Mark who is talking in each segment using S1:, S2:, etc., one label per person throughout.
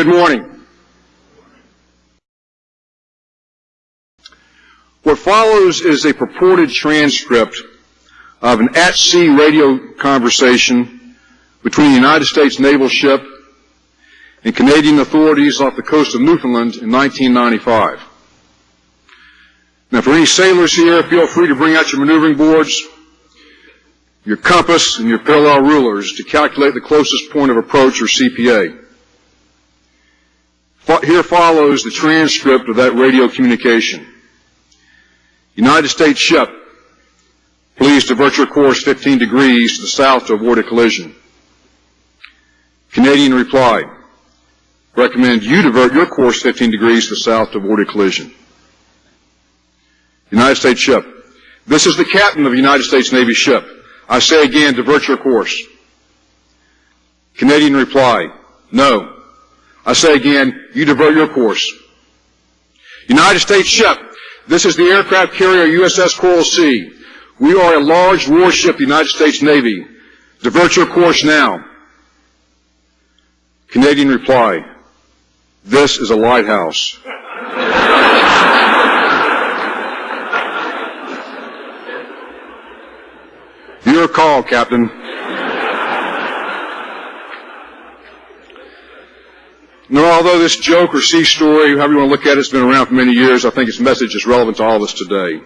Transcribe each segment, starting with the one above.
S1: Good morning. What follows is a purported transcript of an at-sea radio conversation between the United States naval ship and Canadian authorities off the coast of Newfoundland in 1995. Now, for any sailors here, feel free to bring out your maneuvering boards, your compass, and your parallel rulers to calculate the closest point of approach, or CPA. Here follows the transcript of that radio communication. United States ship, please divert your course 15 degrees to the south to avoid a collision. Canadian reply, recommend you divert your course 15 degrees to the south to avoid a collision. United States ship, this is the captain of a United States Navy ship. I say again, divert your course. Canadian reply, no. I say again, you divert your course. United States ship, this is the aircraft carrier USS Coral Sea. We are a large warship, the United States Navy. Divert your course now. Canadian reply, this is a lighthouse. Your call, Captain. Now, although this joke or sea story, however you want to look at it, has been around for many years, I think its message is relevant to all of us today.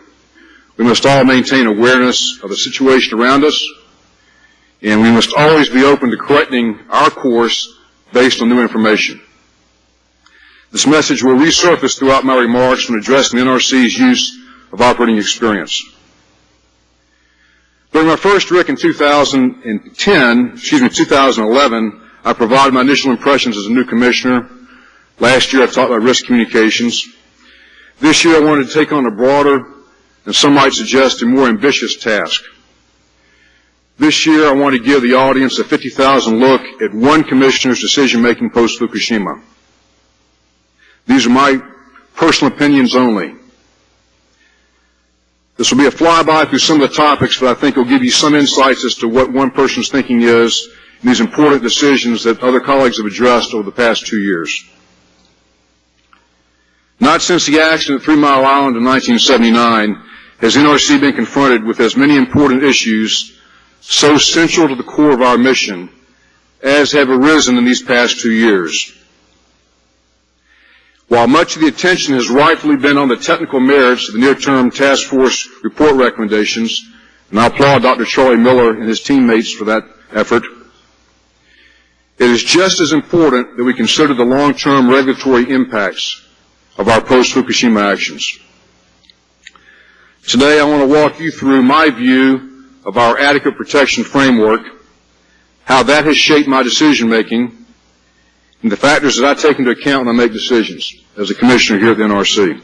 S1: We must all maintain awareness of the situation around us, and we must always be open to correcting our course based on new information. This message will resurface throughout my remarks when addressing the NRC's use of operating experience. During my first RIC in 2010, excuse me, 2011, I provided my initial impressions as a new commissioner. Last year I taught about risk communications. This year I wanted to take on a broader, and some might suggest a more ambitious task. This year I want to give the audience a 50,000 look at one commissioner's decision-making post-Fukushima. These are my personal opinions only. This will be a flyby through some of the topics, but I think it will give you some insights as to what one person's thinking is these important decisions that other colleagues have addressed over the past two years. Not since the accident at Three Mile Island in 1979 has NRC been confronted with as many important issues so central to the core of our mission as have arisen in these past two years. While much of the attention has rightfully been on the technical merits of the near-term task force report recommendations, and I applaud Dr. Charlie Miller and his teammates for that effort, it is just as important that we consider the long-term regulatory impacts of our post-Fukushima actions. Today I want to walk you through my view of our adequate protection framework, how that has shaped my decision making, and the factors that I take into account when I make decisions as a commissioner here at the NRC.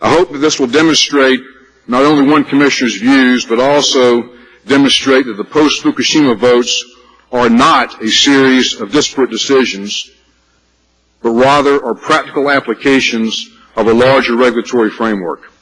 S1: I hope that this will demonstrate not only one commissioner's views, but also demonstrate that the post-Fukushima votes are not a series of disparate decisions, but rather are practical applications of a larger regulatory framework.